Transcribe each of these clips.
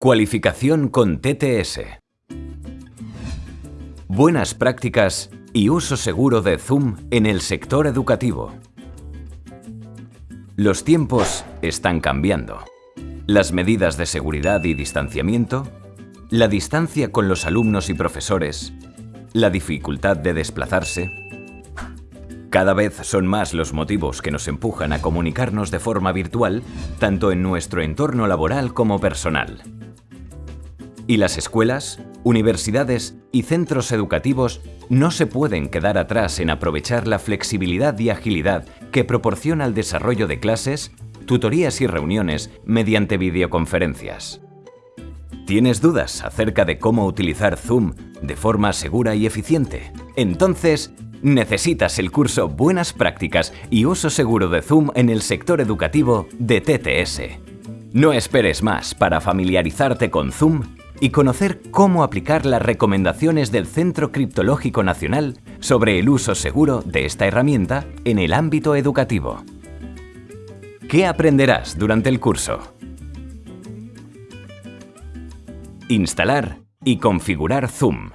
Cualificación con TTS. Buenas prácticas y uso seguro de Zoom en el sector educativo. Los tiempos están cambiando. Las medidas de seguridad y distanciamiento, la distancia con los alumnos y profesores, la dificultad de desplazarse, cada vez son más los motivos que nos empujan a comunicarnos de forma virtual, tanto en nuestro entorno laboral como personal. Y las escuelas, universidades y centros educativos no se pueden quedar atrás en aprovechar la flexibilidad y agilidad que proporciona el desarrollo de clases, tutorías y reuniones mediante videoconferencias. ¿Tienes dudas acerca de cómo utilizar Zoom de forma segura y eficiente? Entonces, Necesitas el curso Buenas Prácticas y Uso Seguro de Zoom en el sector educativo de TTS. No esperes más para familiarizarte con Zoom y conocer cómo aplicar las recomendaciones del Centro Criptológico Nacional sobre el uso seguro de esta herramienta en el ámbito educativo. ¿Qué aprenderás durante el curso? Instalar y configurar Zoom.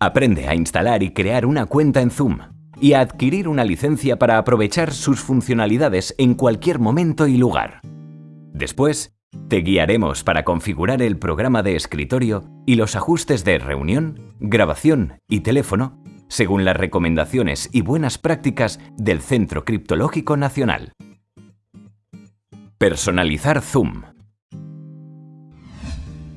Aprende a instalar y crear una cuenta en Zoom y a adquirir una licencia para aprovechar sus funcionalidades en cualquier momento y lugar. Después, te guiaremos para configurar el programa de escritorio y los ajustes de reunión, grabación y teléfono según las recomendaciones y buenas prácticas del Centro Criptológico Nacional. Personalizar Zoom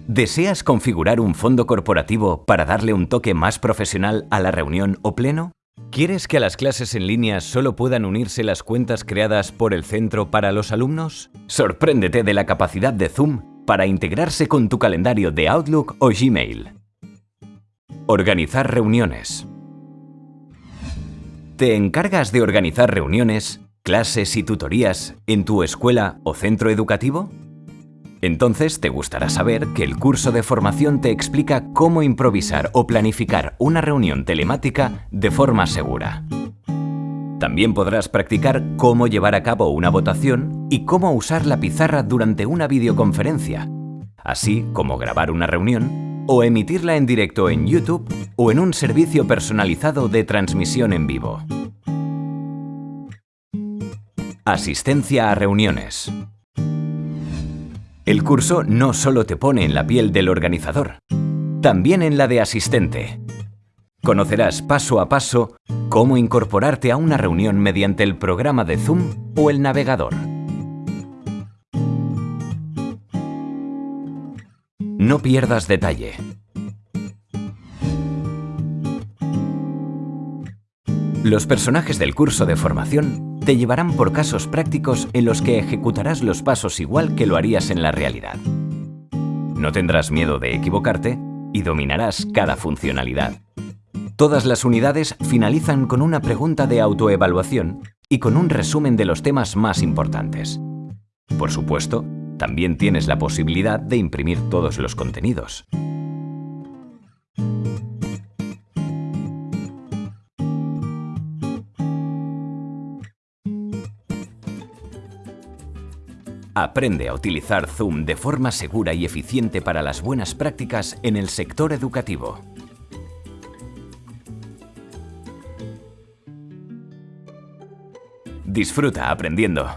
¿Deseas configurar un fondo corporativo para darle un toque más profesional a la reunión o pleno? ¿Quieres que a las clases en línea solo puedan unirse las cuentas creadas por el centro para los alumnos? Sorpréndete de la capacidad de Zoom para integrarse con tu calendario de Outlook o Gmail. Organizar reuniones. ¿Te encargas de organizar reuniones, clases y tutorías en tu escuela o centro educativo? Entonces te gustará saber que el curso de formación te explica cómo improvisar o planificar una reunión telemática de forma segura. También podrás practicar cómo llevar a cabo una votación y cómo usar la pizarra durante una videoconferencia, así como grabar una reunión o emitirla en directo en YouTube o en un servicio personalizado de transmisión en vivo. Asistencia a reuniones. El curso no solo te pone en la piel del organizador, también en la de asistente. Conocerás paso a paso cómo incorporarte a una reunión mediante el programa de Zoom o el navegador. No pierdas detalle. Los personajes del curso de formación te llevarán por casos prácticos en los que ejecutarás los pasos igual que lo harías en la realidad. No tendrás miedo de equivocarte y dominarás cada funcionalidad. Todas las unidades finalizan con una pregunta de autoevaluación y con un resumen de los temas más importantes. Por supuesto, también tienes la posibilidad de imprimir todos los contenidos. Aprende a utilizar Zoom de forma segura y eficiente para las buenas prácticas en el sector educativo. Disfruta aprendiendo.